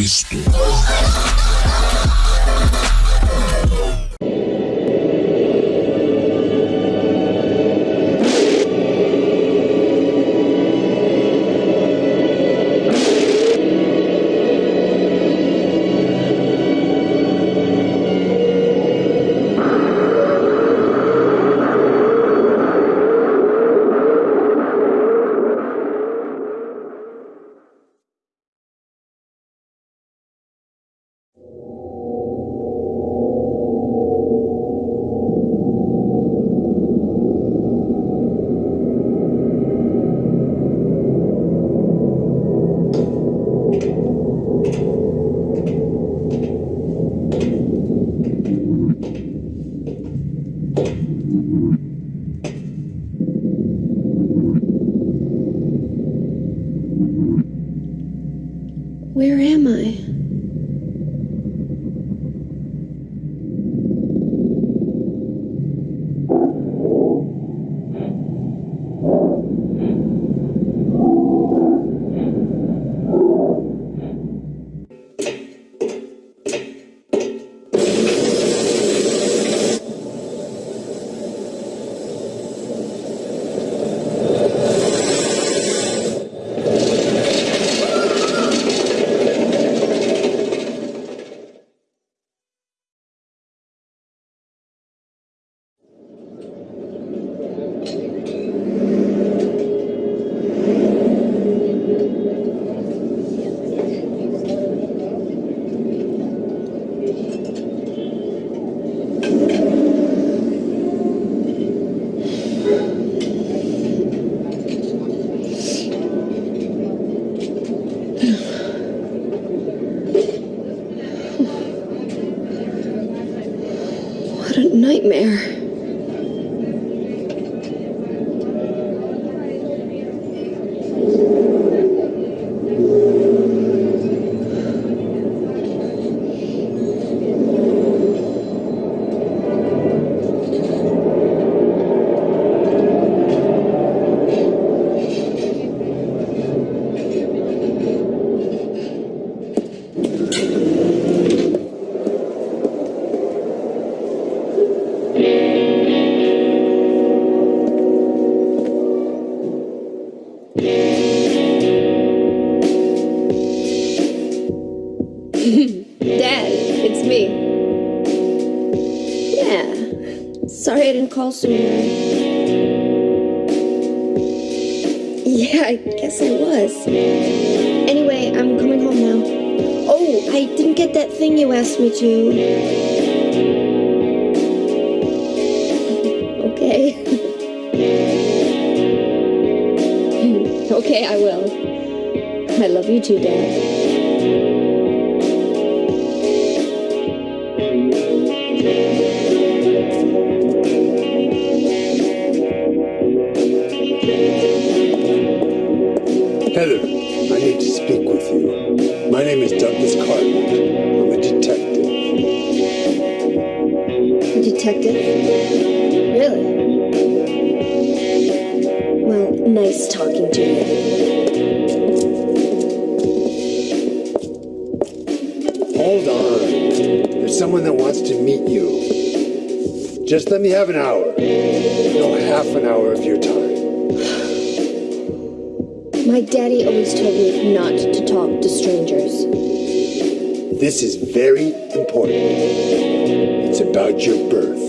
Cristo. Yeah, I guess I was. Anyway, I'm coming home now. Oh, I didn't get that thing you asked me to. Okay. okay, I will. I love you too, Dad. This is very important. It's about your birth.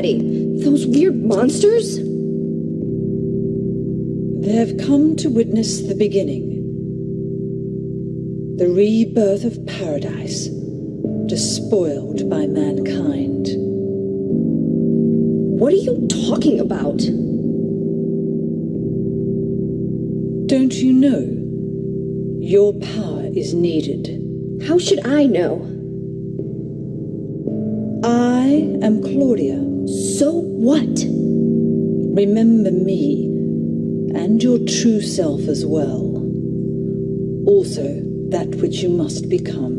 Those weird monsters? They have come to witness the beginning. The rebirth of paradise, despoiled by mankind. What are you talking about? Don't you know? Your power is needed. How should I know? I am Claudia. Remember me, and your true self as well. Also, that which you must become.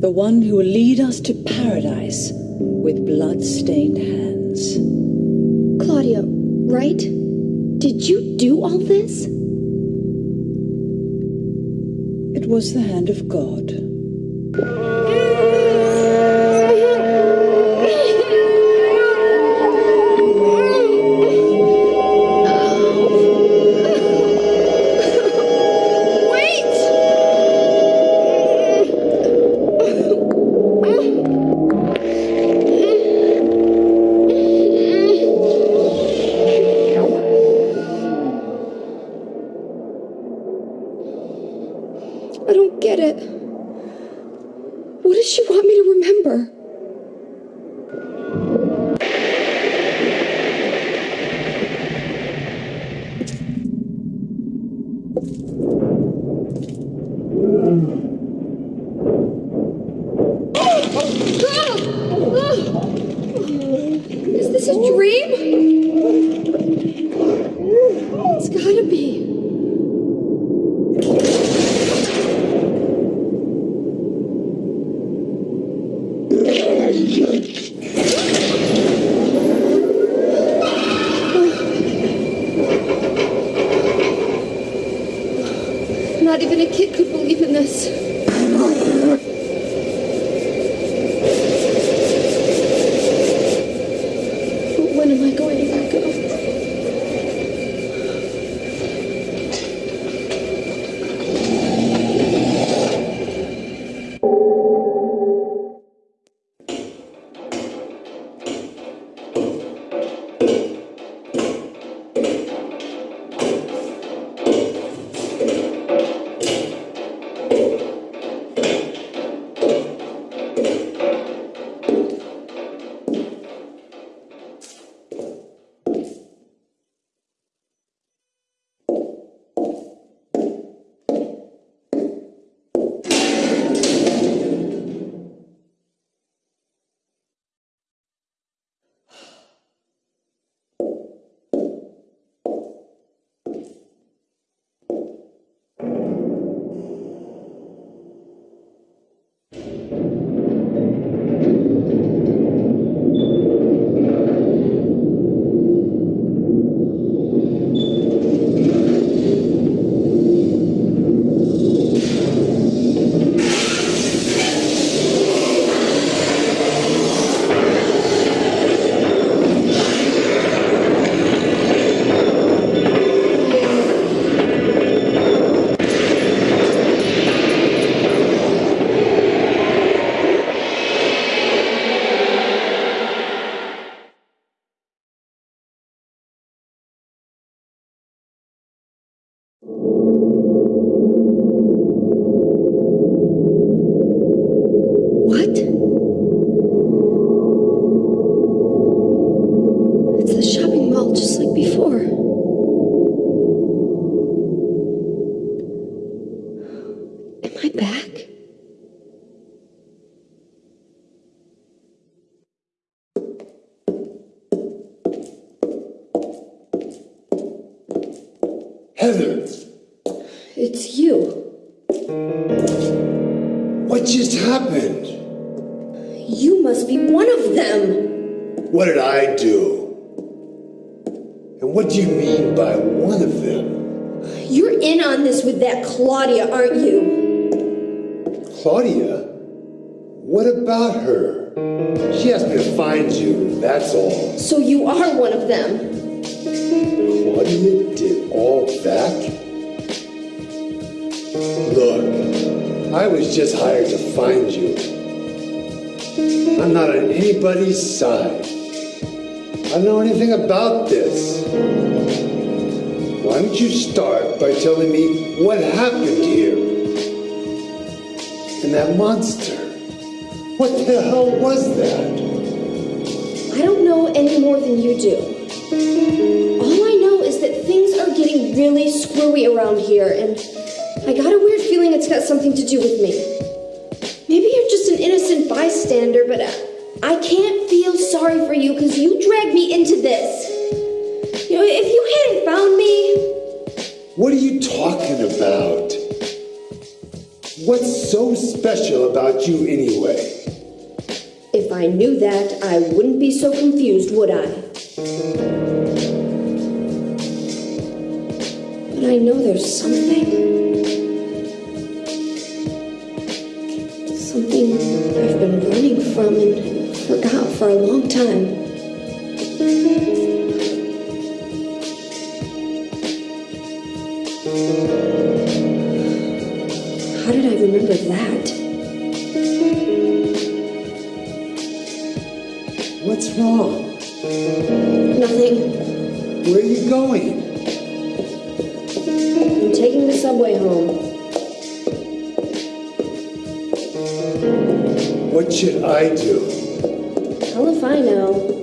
The one who will lead us to paradise with blood-stained hands. Claudia, right? Did you do all this? It was the hand of God. What did I do? And what do you mean by one of them? You're in on this with that Claudia, aren't you? Claudia? What about her? She asked me to find you, that's all. So you are one of them. Claudia did all that? Look, I was just hired to find you. I'm not on anybody's side. I don't know anything about this. Why don't you start by telling me what happened here? And that monster. What the hell was that? I don't know any more than you do. All I know is that things are getting really screwy around here, and I got a weird feeling it's got something to do with me. Maybe you're just an innocent bystander, but I, I can't feel sorry for you because you dragged me into this. You know, if you hadn't found me, What are you talking about? What's so special about you anyway? if I knew that, I wouldn't be so confused, would I? But I know there's something. Something I've been running from and forgot for a long time. How did I remember that? What's wrong? Nothing. Where are you going? I'm taking the subway home. What should I do? Hell if I know.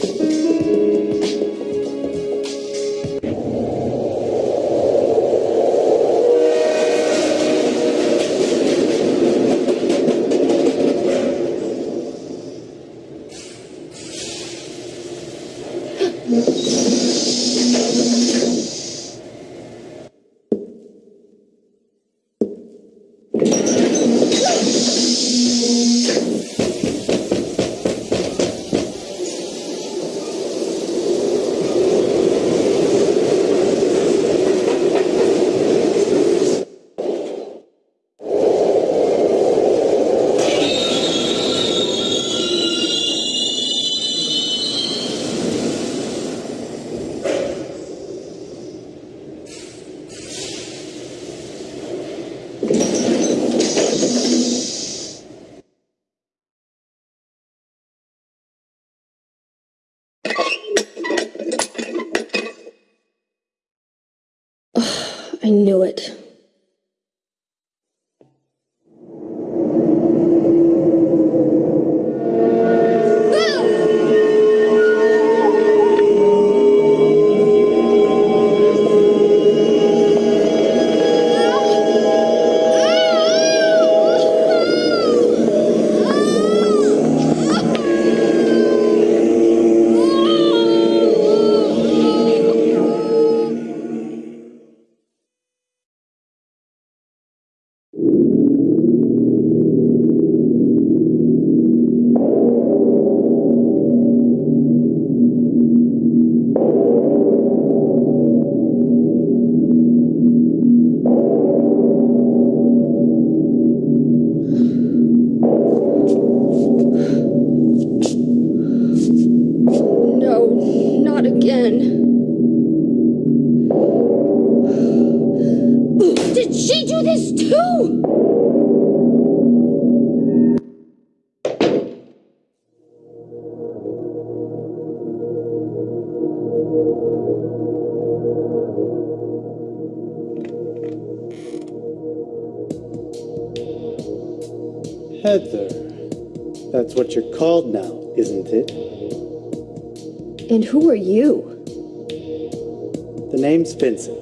The name's Vincent.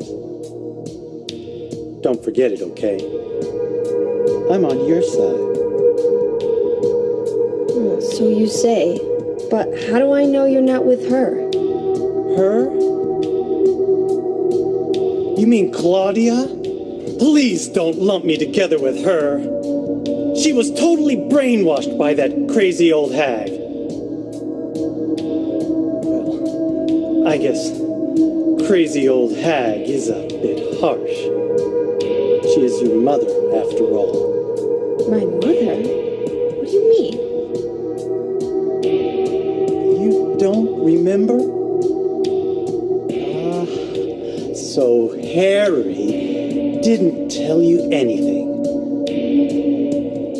Don't forget it, okay? I'm on your side. So you say. But how do I know you're not with her? Her? You mean Claudia? Please don't lump me together with her. She was totally brainwashed by that crazy old hag. Well, I guess crazy old hag is a bit harsh. She is your mother, after all. My mother? What do you mean? You don't remember? Ah, so Harry didn't tell you anything.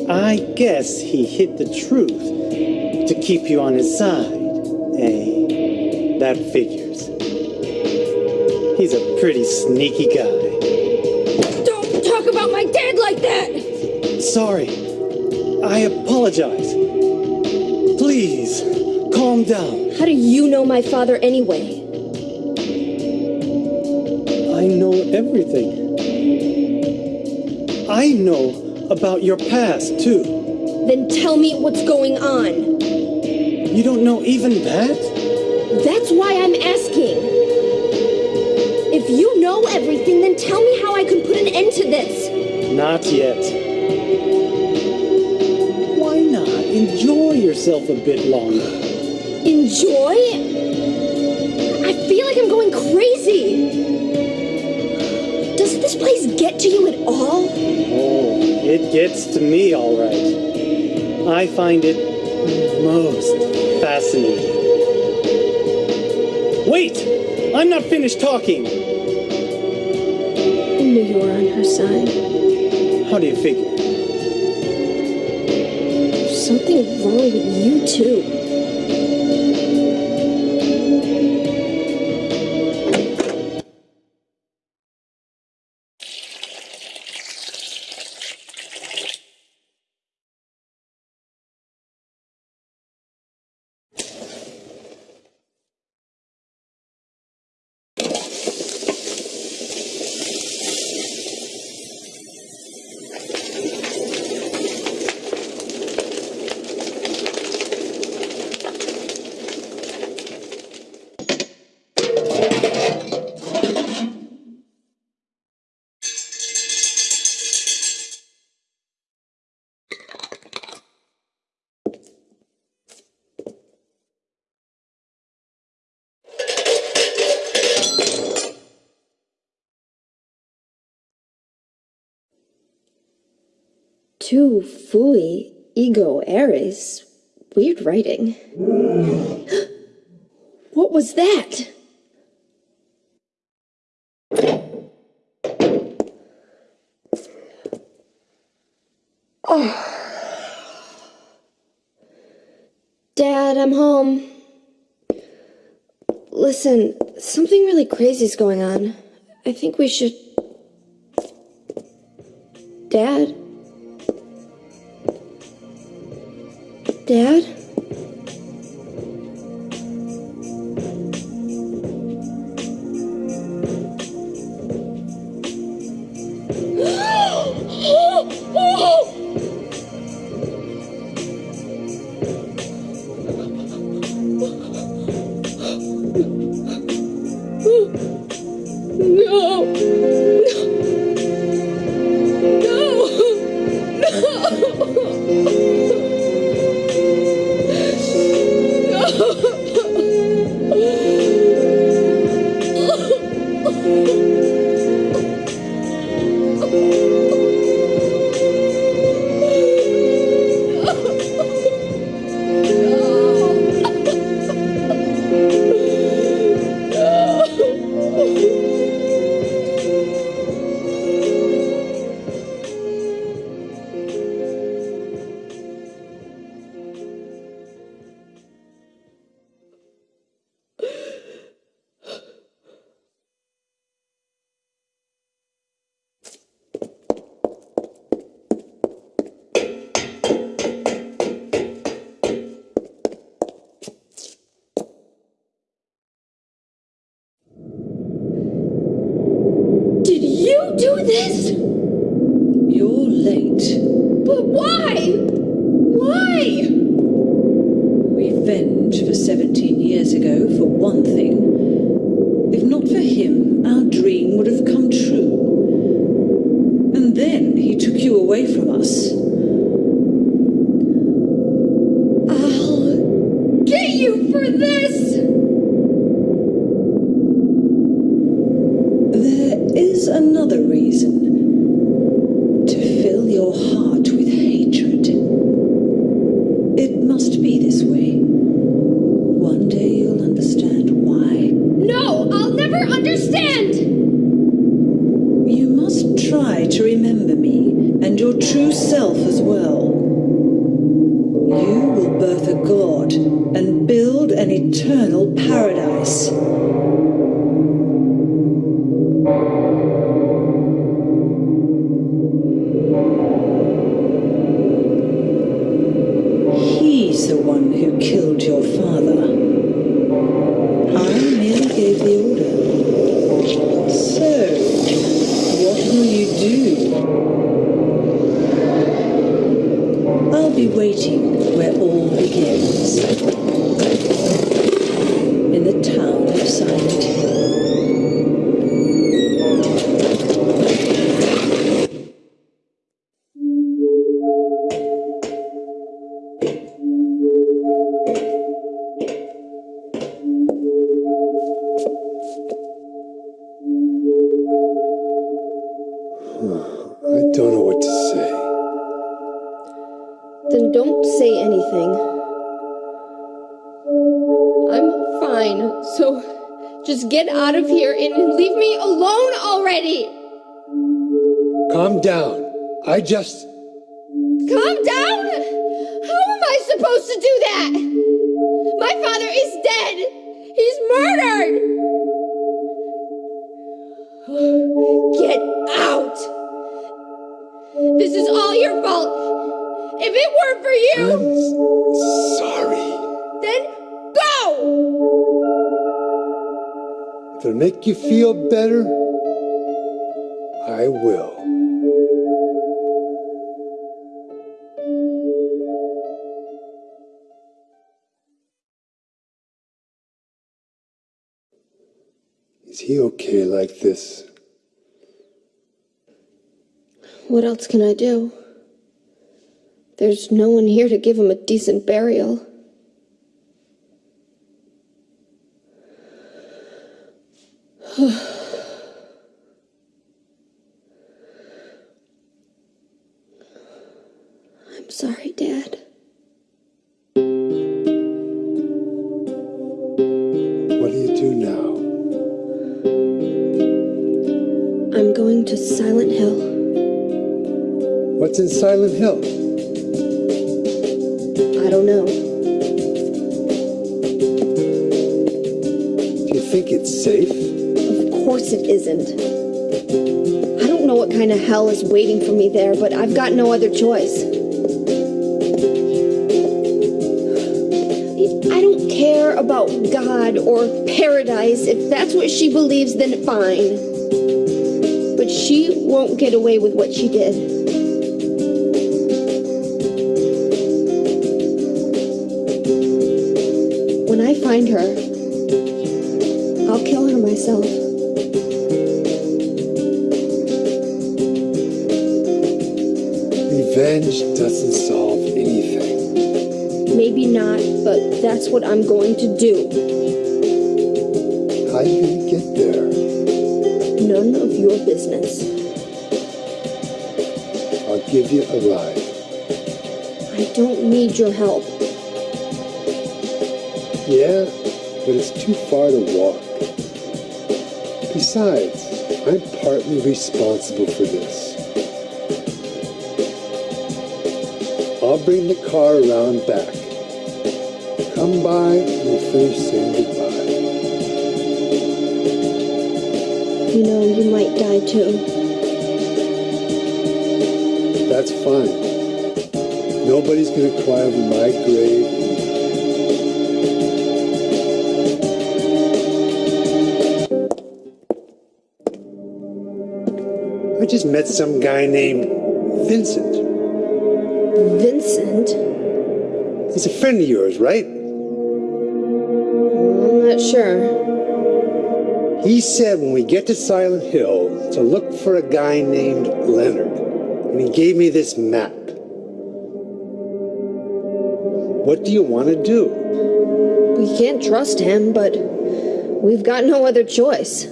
I guess he hid the truth to keep you on his side. Eh? That figures. Pretty sneaky guy. Don't talk about my dad like that! Sorry. I apologize. Please, calm down. How do you know my father anyway? I know everything. I know about your past, too. Then tell me what's going on. You don't know even that? Know everything, then tell me how I can put an end to this. Not yet. Why not enjoy yourself a bit longer? Enjoy? I feel like I'm going crazy. Does this place get to you at all? Oh, it gets to me all right. I find it most fascinating. Wait! I'm not finished talking! Her side. How do you figure? There's something wrong with you, too. Tu fui ego eris. Weird writing. what was that? Dad, I'm home. Listen, something really crazy is going on. I think we should. Dad? Dad? You just. Calm down! How am I supposed to do that? My father is dead! He's murdered! Get out! This is all your fault! If it weren't for you, I'm sorry. then go! If it'll make you feel better, I will. Is he okay like this? What else can I do? There's no one here to give him a decent burial. in Silent Hill? I don't know. Do you think it's safe? Of course it isn't. I don't know what kind of hell is waiting for me there, but I've got no other choice. I don't care about God or paradise. If that's what she believes, then fine. But she won't get away with what she did. Find her, I'll kill her myself. Revenge doesn't solve anything. Maybe not, but that's what I'm going to do. How you gonna get there? None of your business. I'll give you a ride. I don't need your help. Yeah, but it's too far to walk. Besides, I'm partly responsible for this. I'll bring the car around back. Come by and we'll finish saying goodbye. You know, you might die too. That's fine. Nobody's gonna cry over my grave. I just met some guy named Vincent. Vincent? He's a friend of yours, right? I'm not sure. He said when we get to Silent Hill to look for a guy named Leonard. And he gave me this map. What do you want to do? We can't trust him, but we've got no other choice.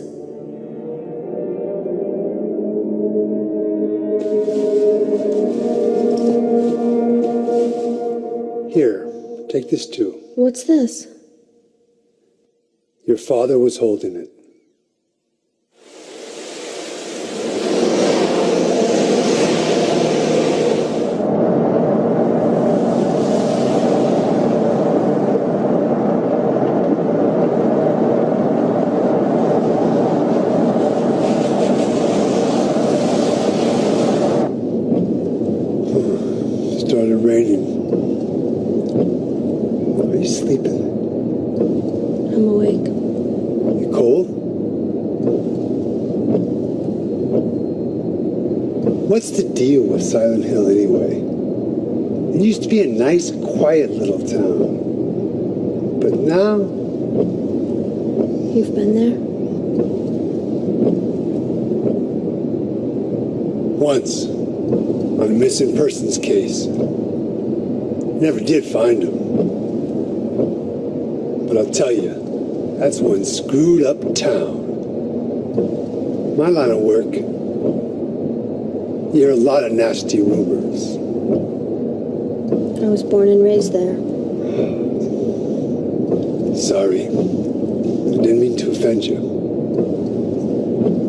This too. What's this? Your father was holding it. Started raining. Are you sleeping? I'm awake. You cold? What's the deal with Silent Hill anyway? It used to be a nice, quiet little town. But now, You've been there? once, on a missing persons case, never did find him. But I'll tell you, that's one screwed up town. My line of work, you hear a lot of nasty rumors. I was born and raised there. Sorry. I didn't mean to offend you.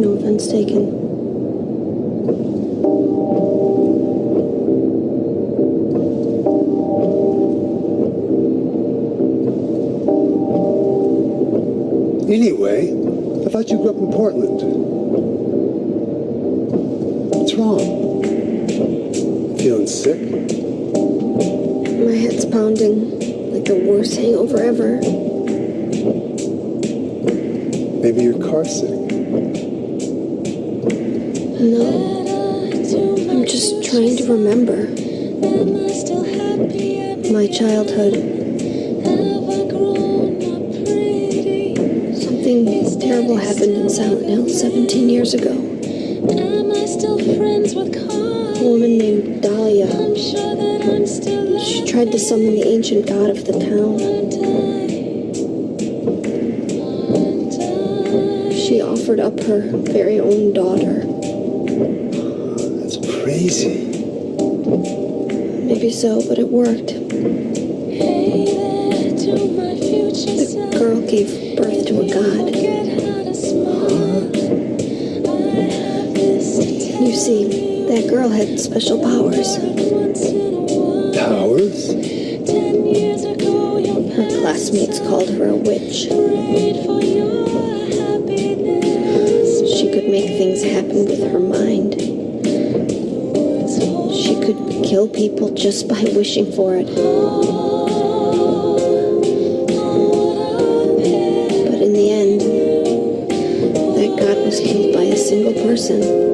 No offense taken. No. I'm just trying to remember. My childhood. Something terrible happened in Silent Hill 17 years ago. A woman named Dahlia. She tried to summon the ancient god of the town. Offered up her very own daughter. That's crazy. Maybe so, but it worked. The girl gave birth to a god. You see, that girl had special powers. Powers? Her classmates called her a witch. Things happen with her mind. She could kill people just by wishing for it. But in the end, that god was killed by a single person.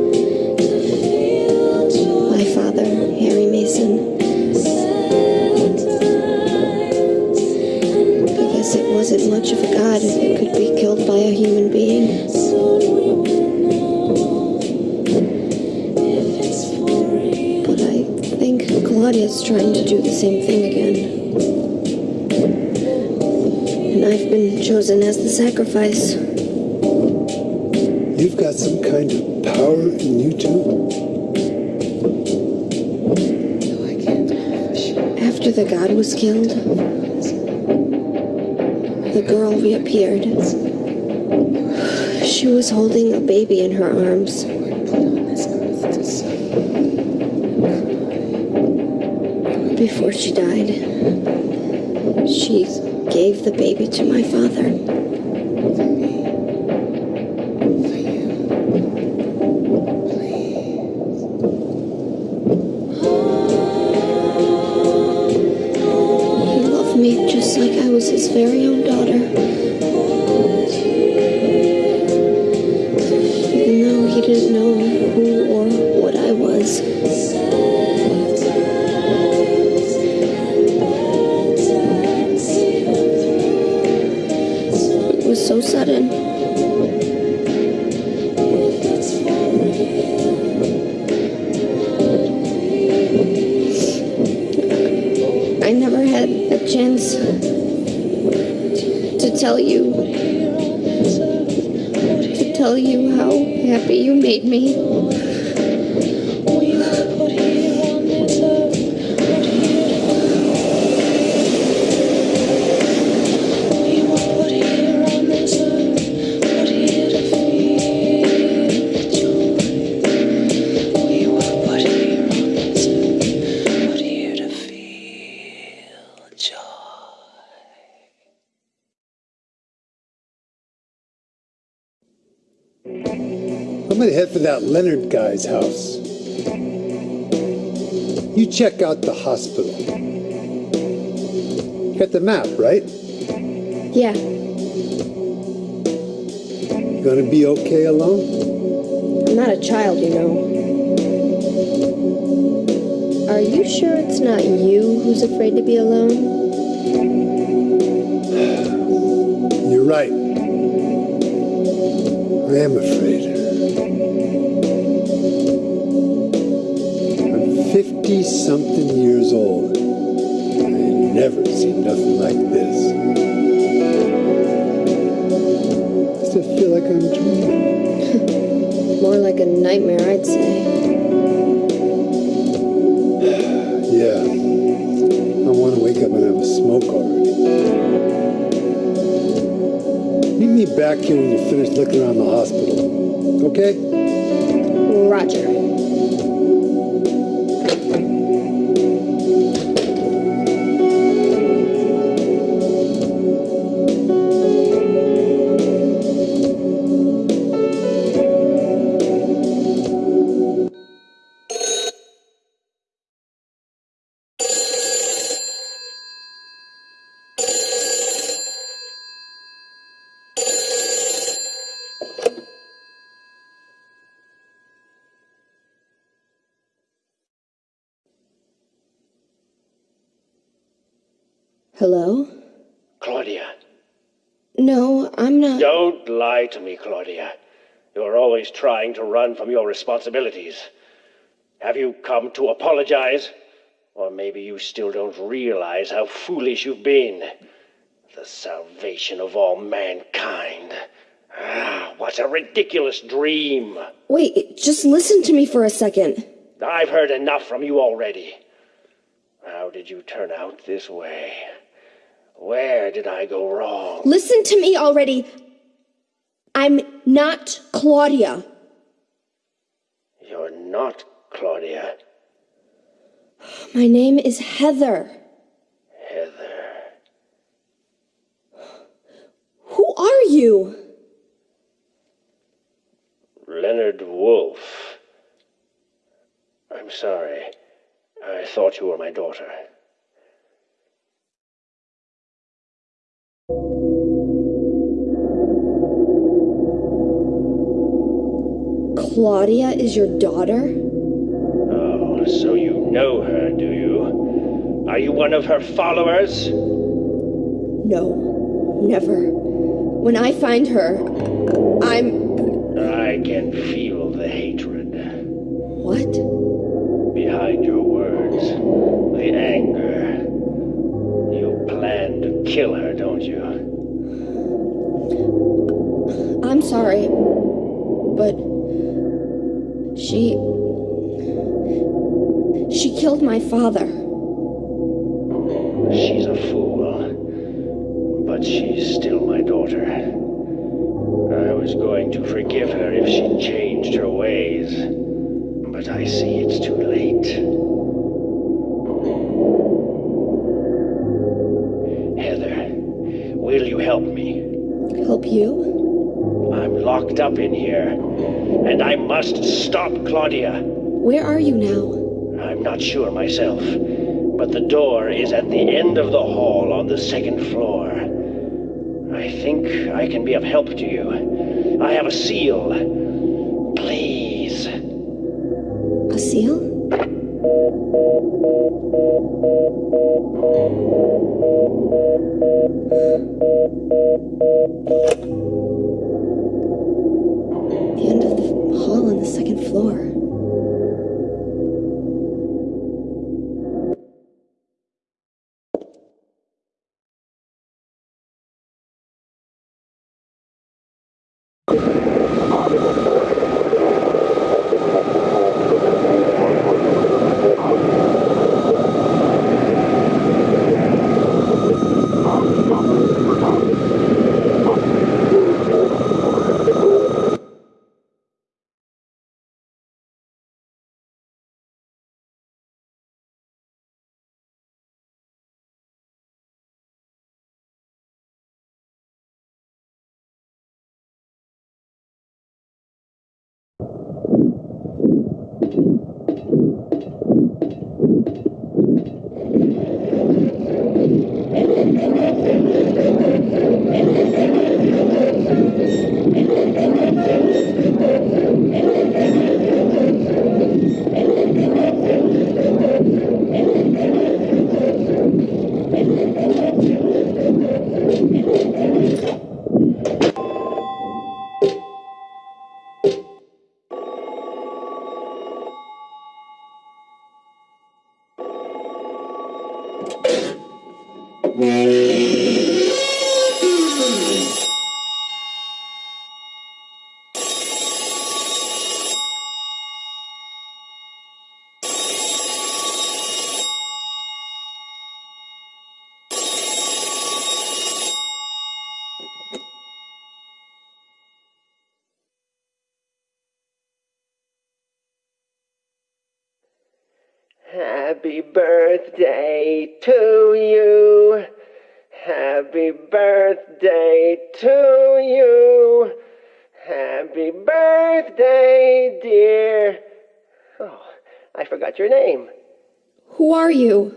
As the sacrifice. You've got some kind of power in you too? No, I can't. After the god was killed, the girl reappeared. She was holding a baby in her arms. Before she died, she gave the baby to my father. He loved me just like I was his very own daughter. Even though he didn't know who or what I was. That Leonard guy's house. You check out the hospital. Got the map, right? Yeah, You gonna be okay alone? I'm not a child, you know. Are you sure it's not you who's afraid to be alone? You're right. I am afraid. Something years old. I never seen nothing like this. I still feel like I'm dreaming. More like a nightmare, I'd say. Yeah. I want to wake up and have a smoke already. Meet me back here when you finish looking around Hello? Claudia. No, I'm not. Don't lie to me, Claudia. You're always trying to run from your responsibilities. Have you come to apologize? Or maybe you still don't realize how foolish you've been. The salvation of all mankind. Ah, what a ridiculous dream. Wait, just listen to me for a second. I've heard enough from you already. How did you turn out this way? Where did I go wrong? Listen to me already. I'm not Claudia. You're not Claudia. My name is Heather. Heather. Who are you? Leonard Wolf. I'm sorry. I thought you were my daughter. Claudia is your daughter? Oh, so you know her, do you? Are you one of her followers? No, never. When I find her, I'm. I can feel the hatred What? behind your words. The anger. You plan to kill her, don't you? I'm sorry, but. She. She killed my father. She's a fool, but she's still my daughter. I was going to forgive her if she changed her ways, but I see it's too late. Heather, will you help me? Help you? Locked up in here, and I must stop Claudia. Where are you now? I'm not sure myself, but the door is at the end of the hall on the second floor. I think I can be of help to you. I have a seal. Please. A seal? The second floor. Happy birthday to you. Happy birthday to you. Happy birthday, dear. Oh, I forgot your name. Who are you?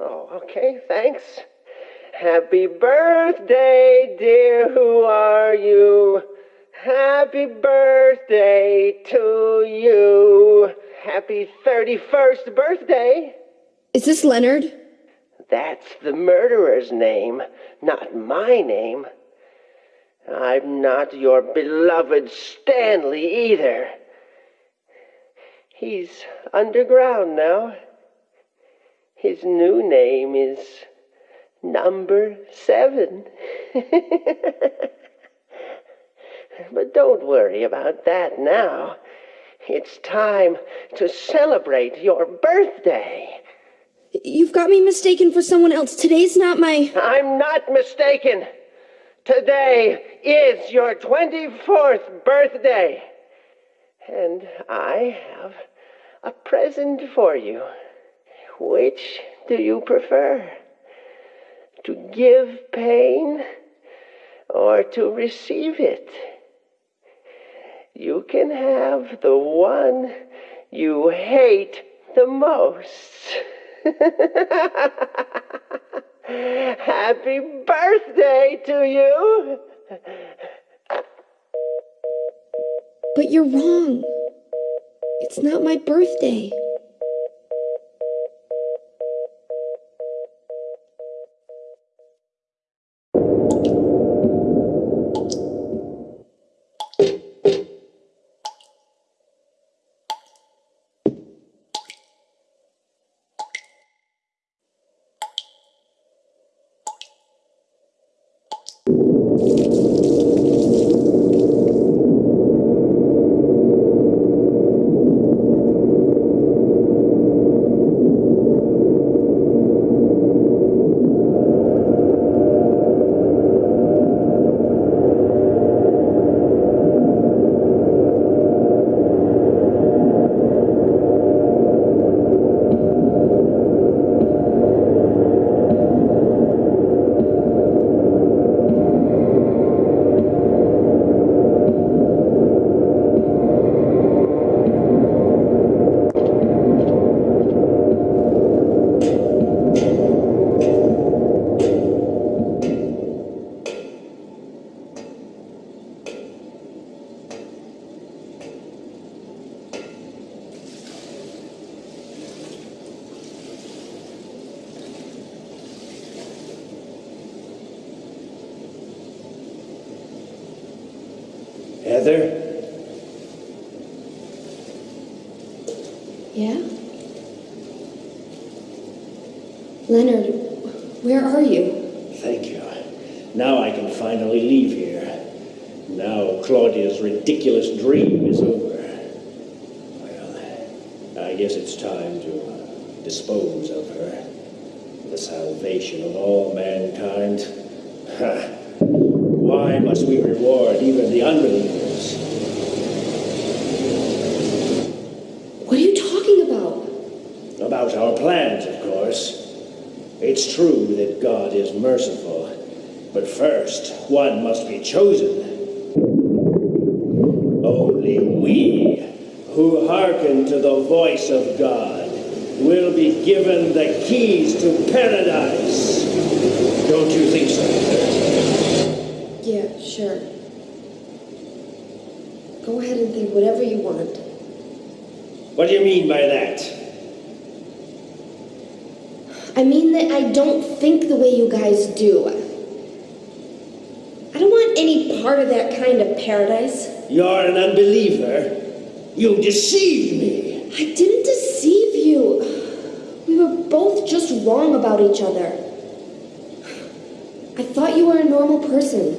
Oh, okay, thanks. Happy birthday, dear. Who are you? Happy birthday to you. Happy 31st birthday. Is this Leonard? That's the murderer's name, not my name. I'm not your beloved Stanley either. He's underground now. His new name is Number Seven. but don't worry about that now. It's time to celebrate your birthday. You've got me mistaken for someone else. Today's not my. I'm not mistaken. Today is your 24th birthday. And I have a present for you. Which do you prefer? To give pain or to receive it? You can have the one you hate the most. Happy birthday to you! But you're wrong. It's not my birthday. Heather? Yeah? Leonard, where are you? Thank you. Now I can finally leave here. Now Claudia's ridiculous dream is over. Well, I guess it's time to uh, dispose of her. The salvation of all mankind. Why must we reward even the unbelievers? What are you talking about? About our plans, of course. It's true that God is merciful, but first, one must be chosen. Only we, who hearken to the voice of God will be given the keys to paradise. Don't you think so? Yeah, sure. Go ahead and think whatever you want. What do you mean by that? I mean that I don't think the way you guys do. I don't want any part of that kind of paradise. You're an unbeliever. You deceived me. I didn't deceive you. We were both just wrong about each other. I thought you were a normal person.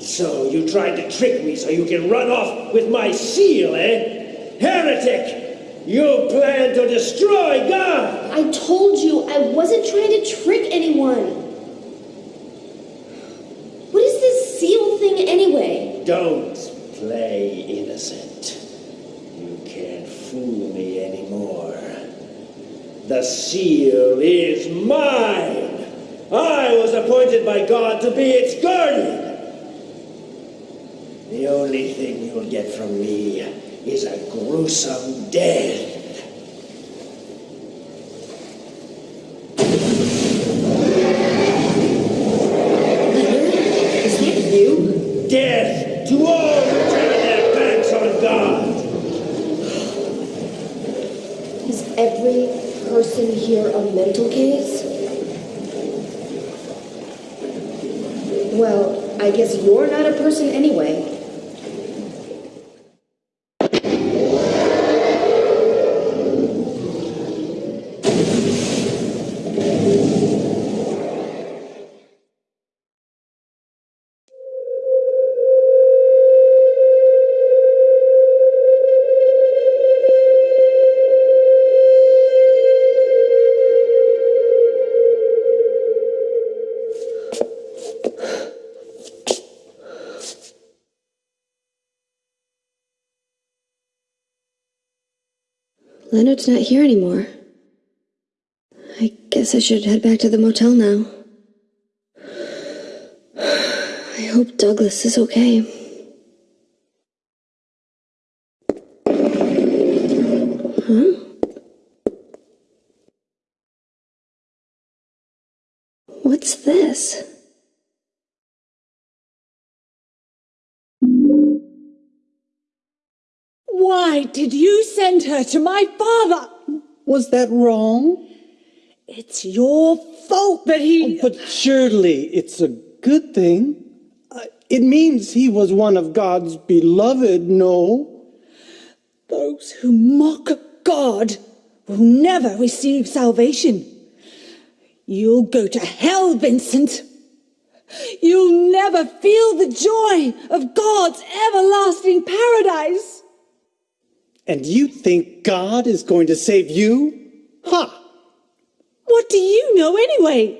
So you tried to trick me so you can run off with my seal, eh? Heretic! You plan to destroy God! I told you I wasn't trying to trick anyone. What is this seal thing anyway? Don't play innocent. You can't fool me anymore. The seal is mine! I was appointed by God to be its guardian! The only thing you'll get from me is a gruesome death. Is that you? Death to all who turn their backs on God! Is every person here a mental case? Well, I guess you're not a person anyway. Leonard's not here anymore. I guess I should head back to the motel now. I hope Douglas is okay. Send her to my father? Was that wrong? It's your fault that he. But surely it's a good thing. Uh, It means he was one of God's beloved, no? Those who mock God will never receive salvation. You'll go to hell, Vincent. You'll never feel the joy of God's everlasting paradise. And you think God is going to save you? Ha! What do you know anyway?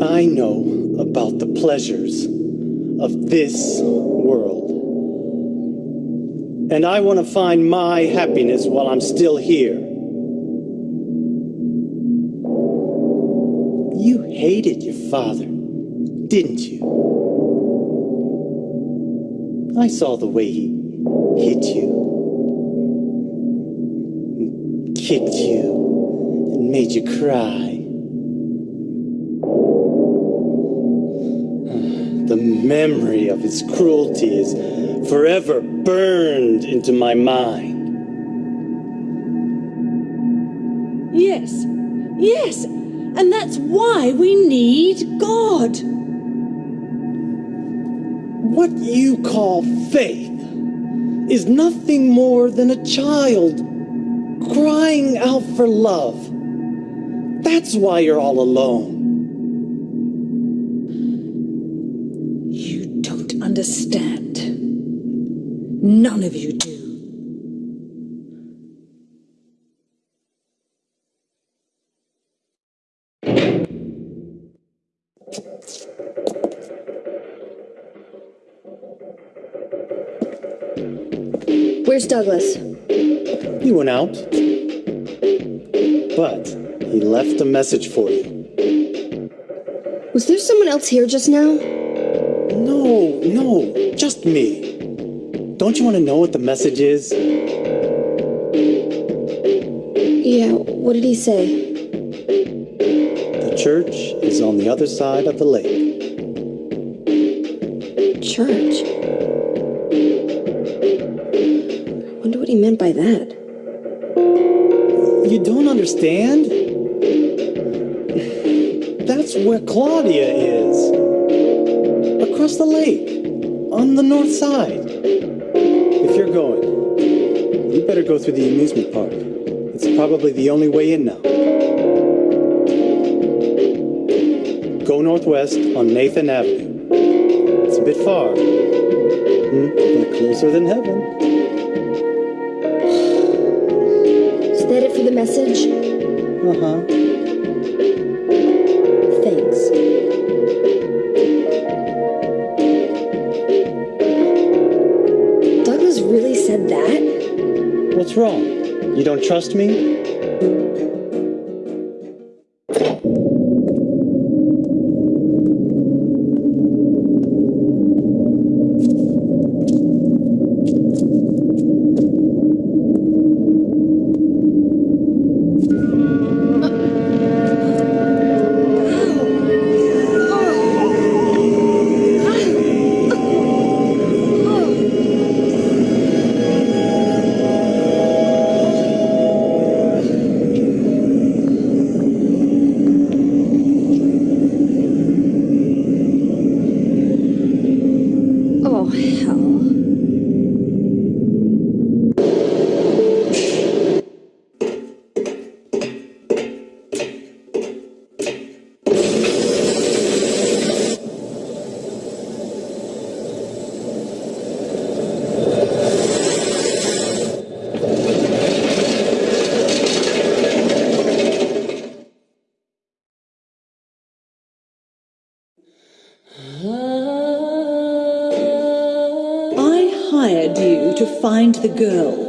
I know about the pleasures of this world. And I want to find my happiness while I'm still here. You hated your father, didn't you? I saw the way he hit you, kicked you, and made you cry. The memory of his cruelty is forever burned into my mind. Yes, yes, and that's why we need God. What you call faith is nothing more than a child crying out for love. That's why you're all alone. You don't understand. None of you do. Douglas? He went out, but he left a message for you. Was there someone else here just now? No, no, just me. Don't you want to know what the message is? Yeah, what did he say? The church is on the other side of the lake. Church. Meant by that. You don't understand? That's where Claudia is. Across the lake, on the north side. If you're going, you better go through the amusement park. It's probably the only way in now. Go northwest on Nathan Avenue. It's a bit far, hmm, but closer than heaven. Uh huh. Thanks. Douglas really said that? What's wrong? You don't trust me? The girl,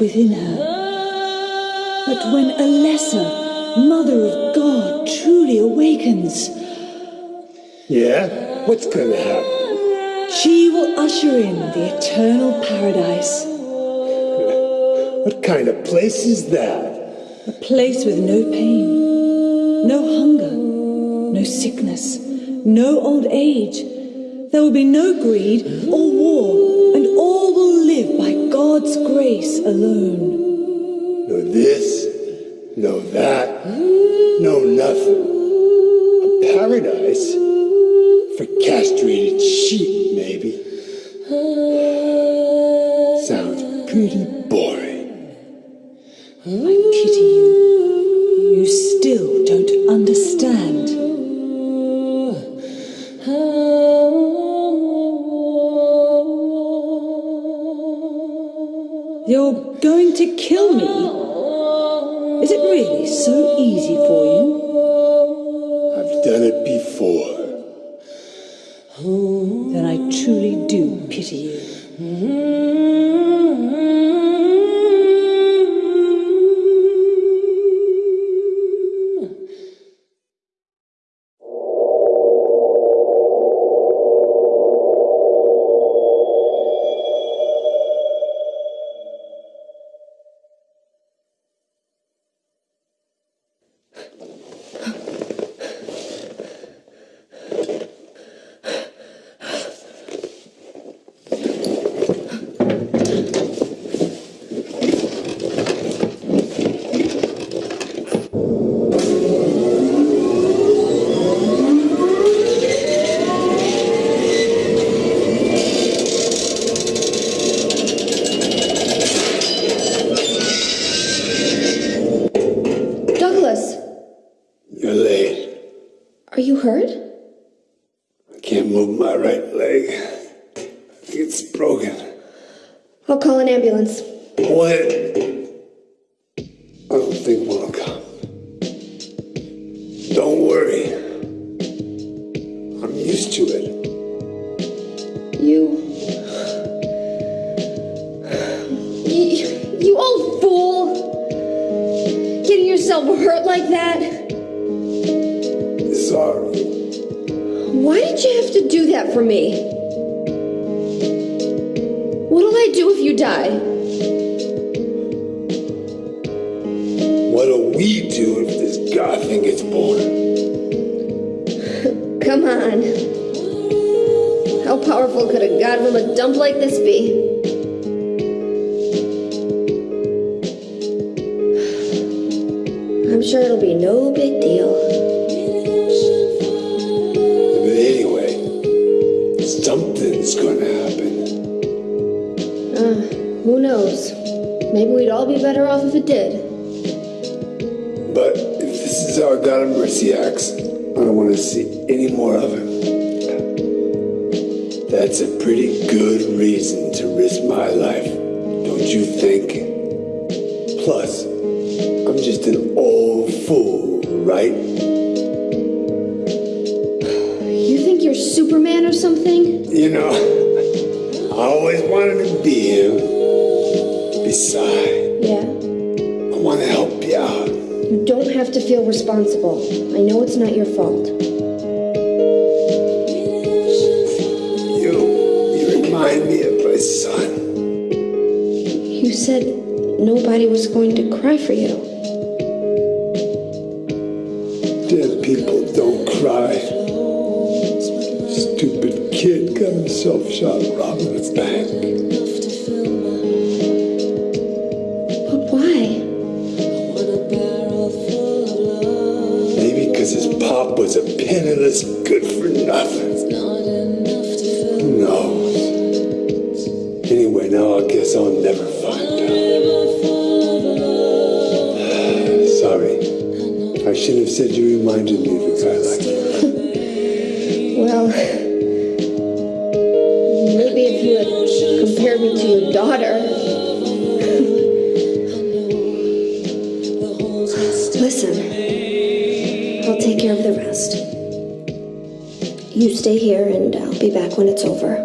within her. But when Alessa, Mother of God, truly awakens, Yeah? What's gonna happen? she will usher in the eternal paradise, What kind of place is that? a place with no pain, no hunger, no sickness, no old age. There will be no greed or war, all will live by God's grace alone. No this, no that, no nothing. A paradise? For castrated sheep, maybe. Sounds pretty You're going to kill me? Is it really so easy for you? I've done it before. Then I truly do pity you. you think? Plus, I'm just an old fool, right? You think you're Superman or something? You know, I always wanted to be you. Besides... Yeah? I want to help you out. You don't have to feel responsible. I know it's not your fault. You, you remind me of my son said nobody was going to cry for you. Dead people don't cry. Stupid kid got himself shot robbing a bank. when it's over.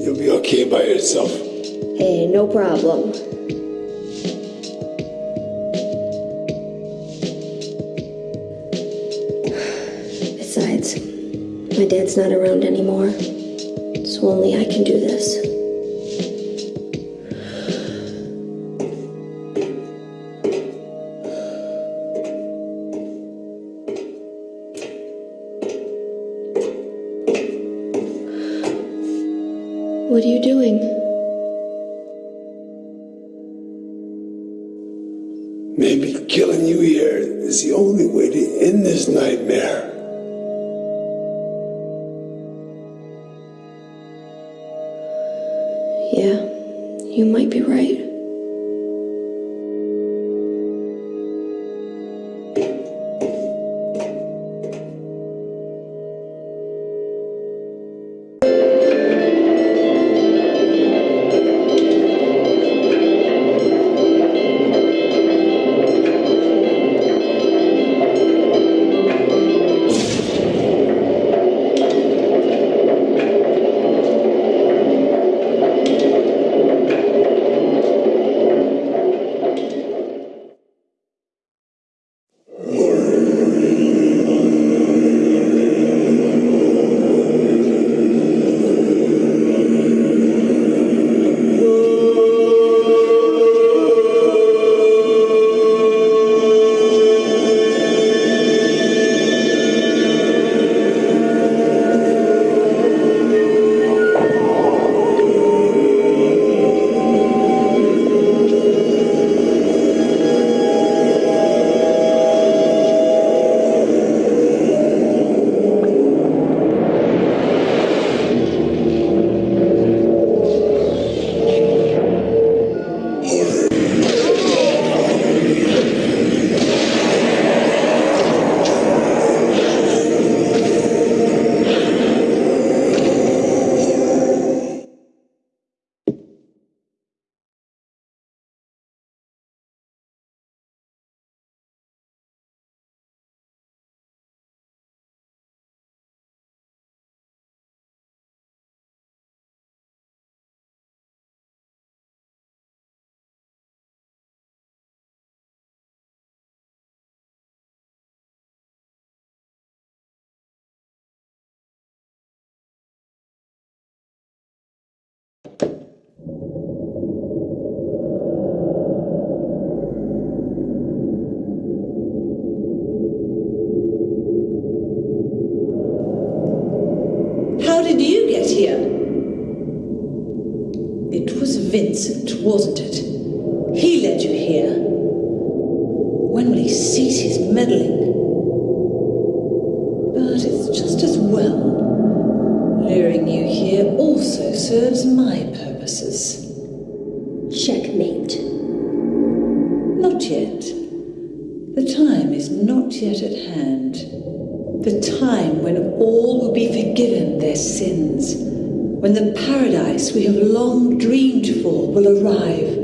You'll be okay by yourself. Hey, no problem. Besides, my dad's not around anymore. Will arrive.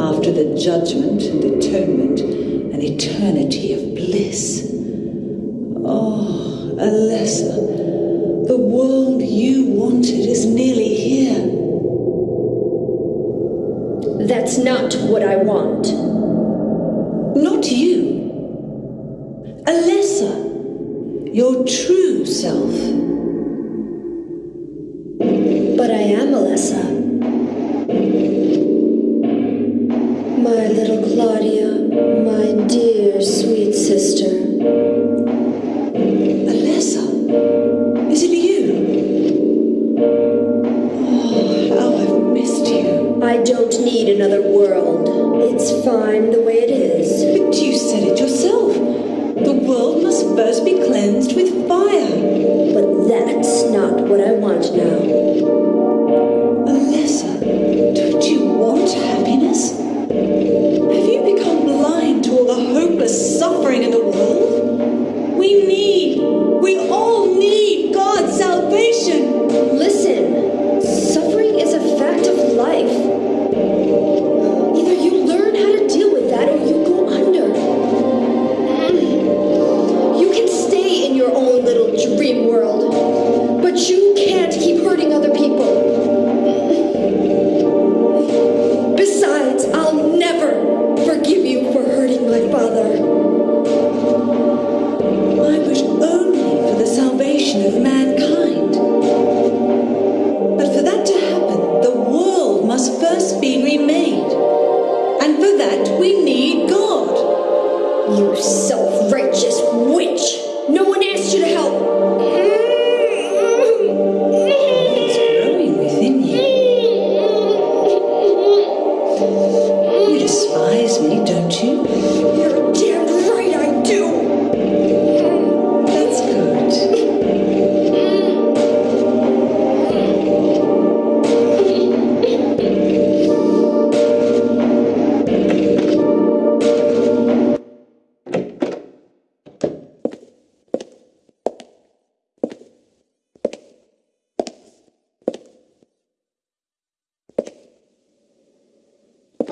After the judgment and atonement, an eternity of bliss. Oh, Alessa, the world you wanted is nearly here. That's not what I want. Not you. Alessa, your true self.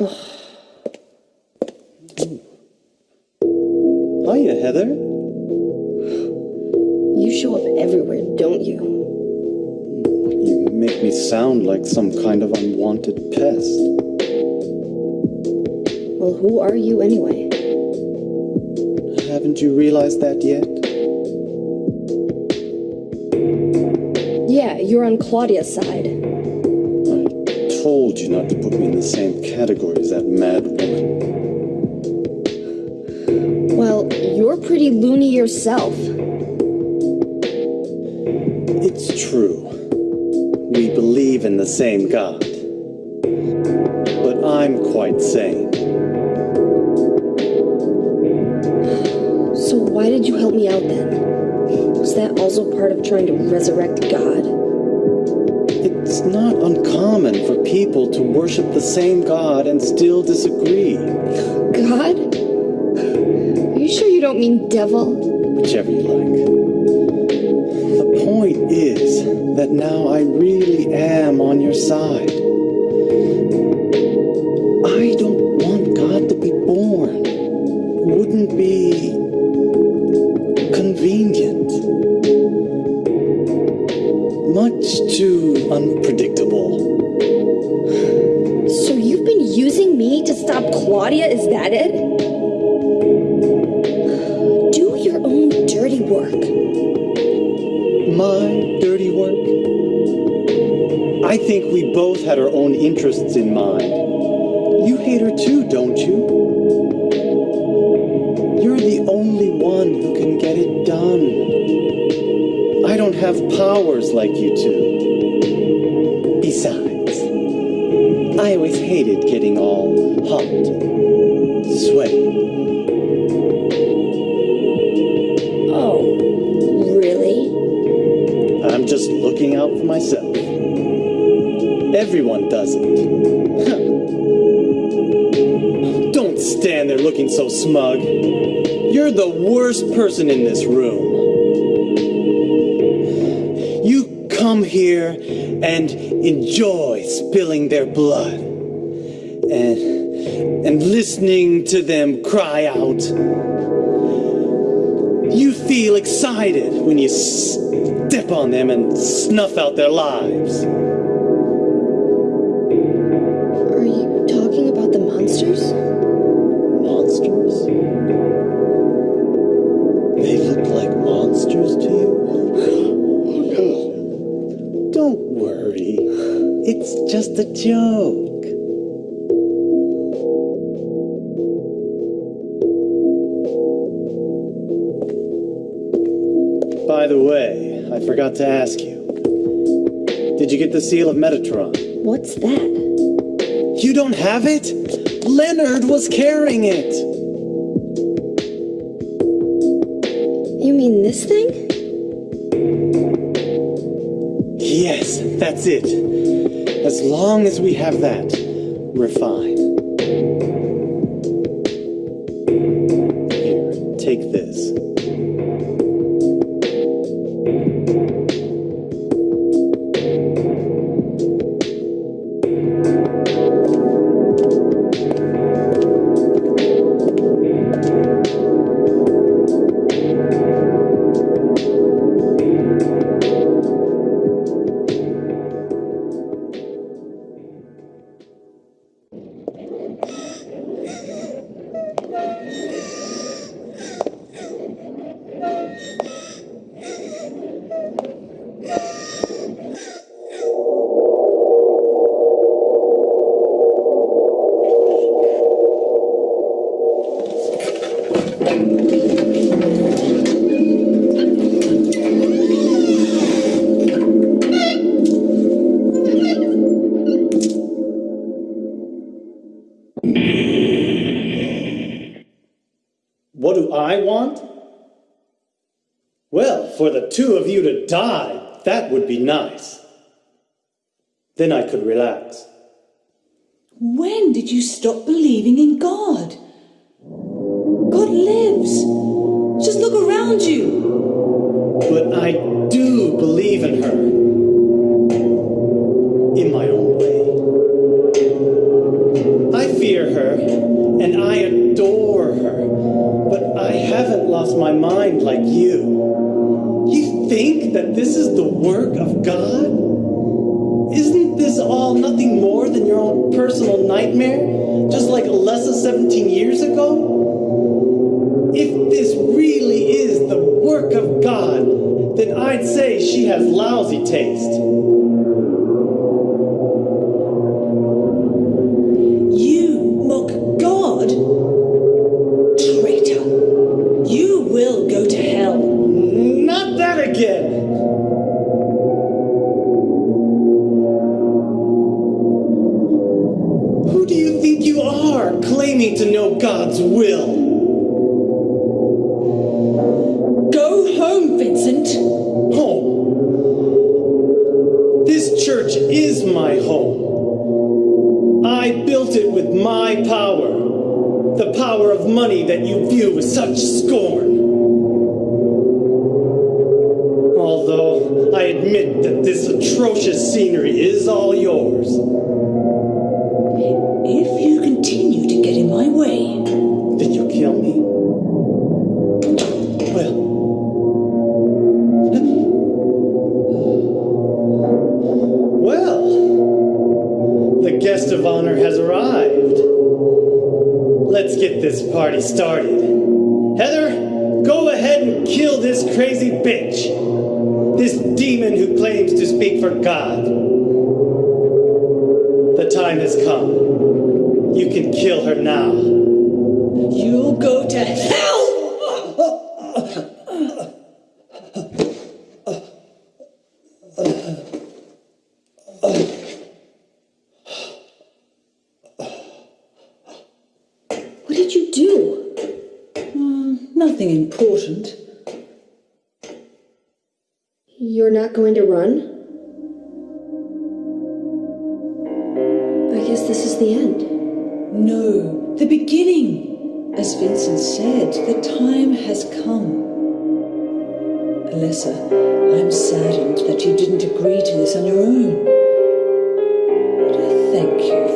Oh. Hiya, Heather. You show up everywhere, don't you? You make me sound like some kind of unwanted pest. Well, who are you anyway? Haven't you realized that yet? Yeah, you're on Claudia's side. I told you not to put me in the same category as that mad woman. Well, you're pretty loony yourself. It's true. We believe in the same God. But I'm quite sane. So why did you help me out then? Was that also part of trying to resurrect God? It's not uncommon for people to worship the same God and still disagree. God? Are you sure you don't mean devil? Whichever you like. The point is that now I really am on your side. her own interests in mind. You hate her too, don't you? You're the only one who can get it done. I don't have powers like you two. Besides, I always hated getting all hot so smug. You're the worst person in this room. You come here and enjoy spilling their blood and, and listening to them cry out. You feel excited when you step on them and snuff out their lives. just a joke. By the way, I forgot to ask you. Did you get the Seal of Metatron? What's that? You don't have it? Leonard was carrying it! You mean this thing? Yes, that's it. As long as we have that we're fine. Oh.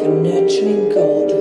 nurturing gold.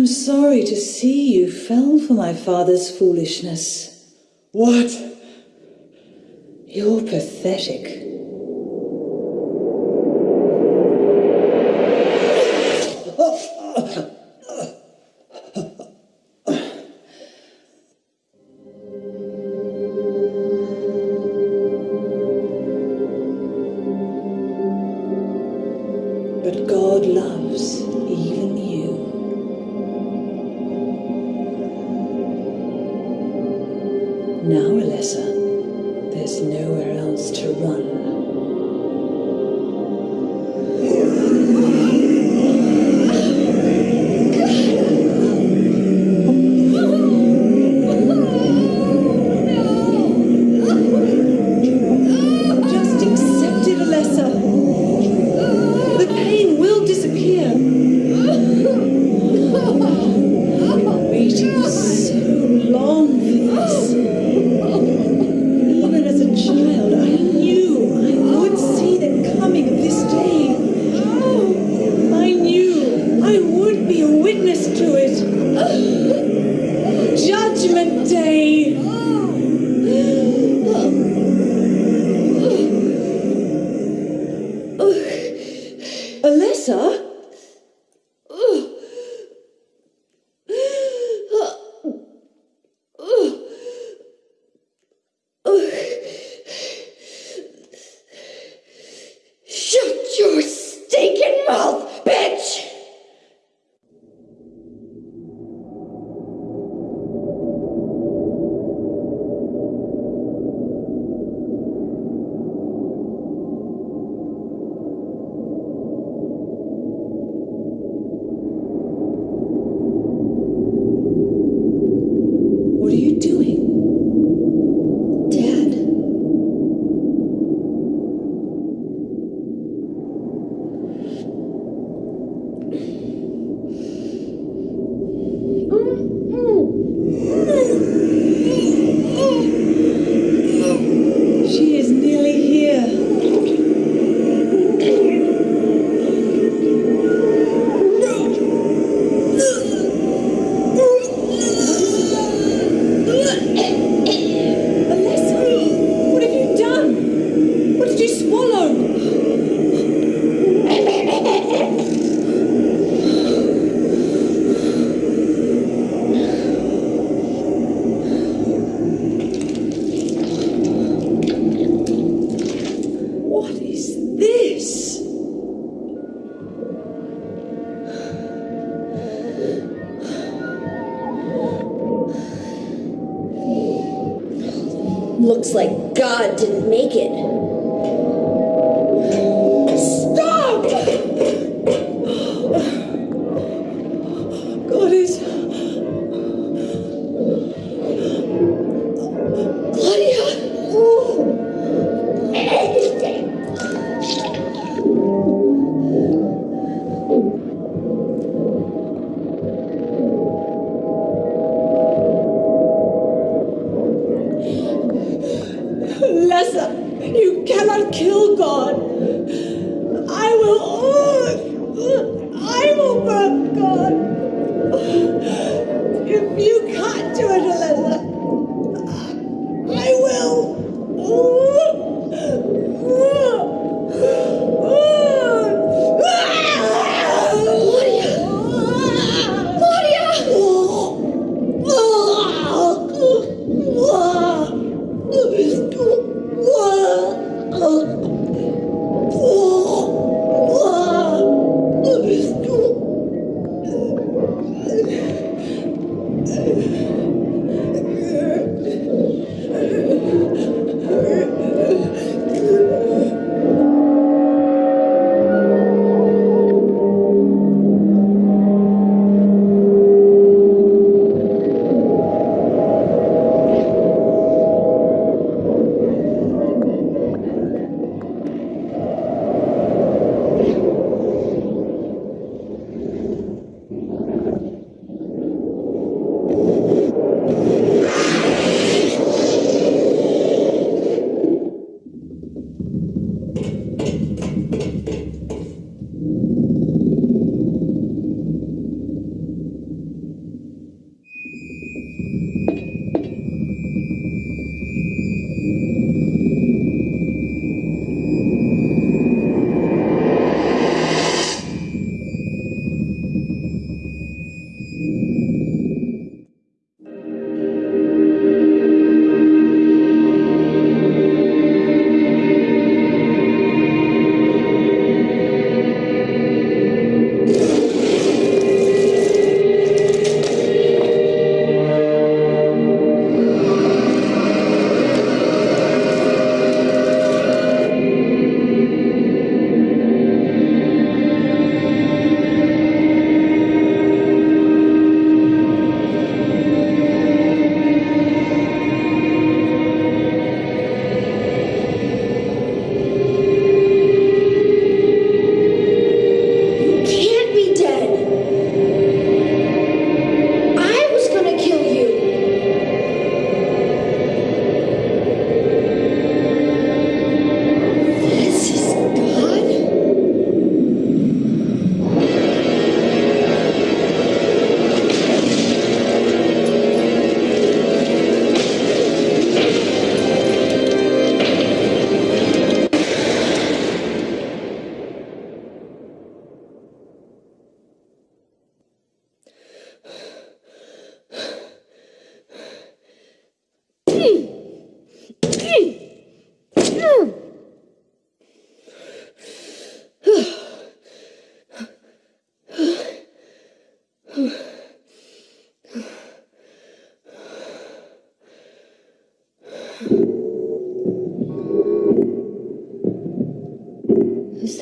am sorry to see you fell for my father's foolishness. What? You're pathetic.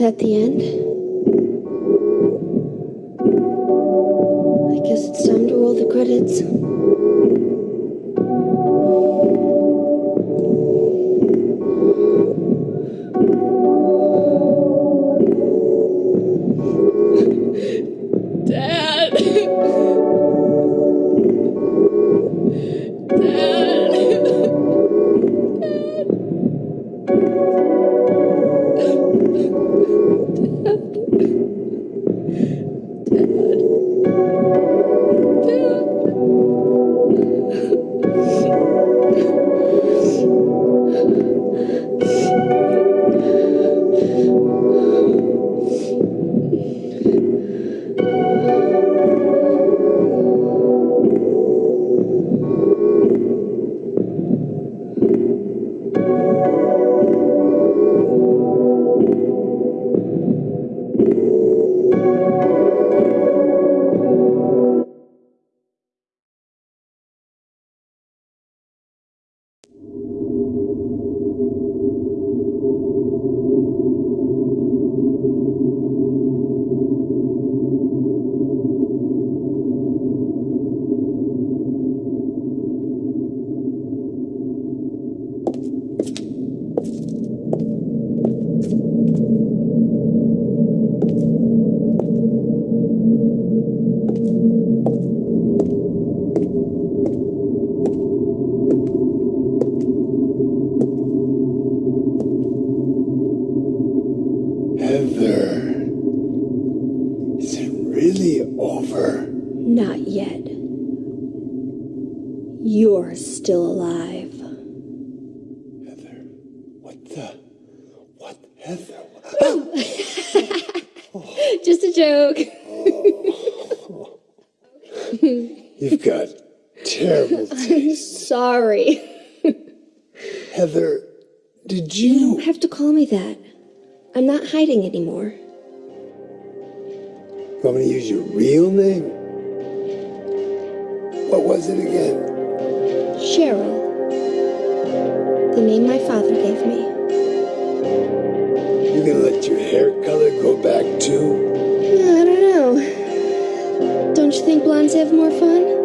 That the end? Not hiding anymore. Want me to use your real name? What was it again? Cheryl. The name my father gave me. You gonna let your hair color go back too? I don't know. Don't you think blondes have more fun?